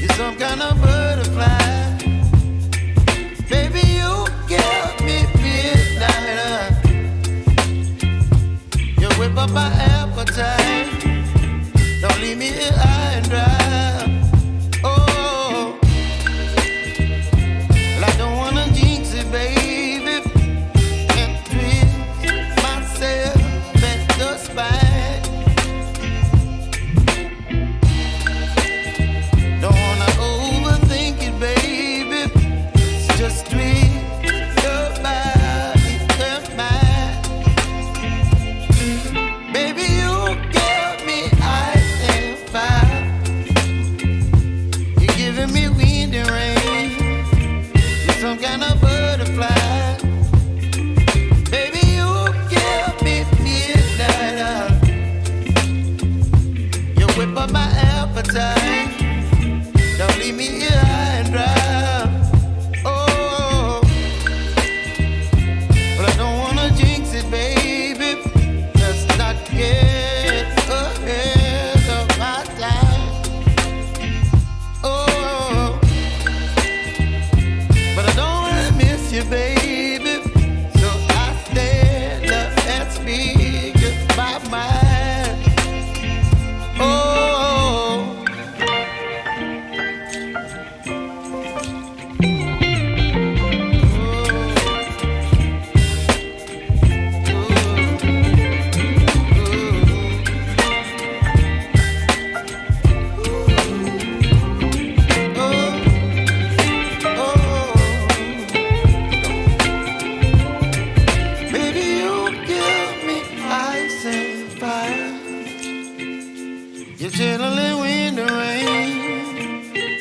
You're some kind of butterfly. Baby, you me midnight. You whip up my appetite. Don't leave me here.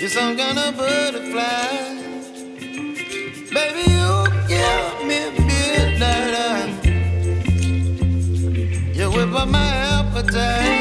You're some kind of butterfly. Baby, you give me midnight. You whip up my appetite.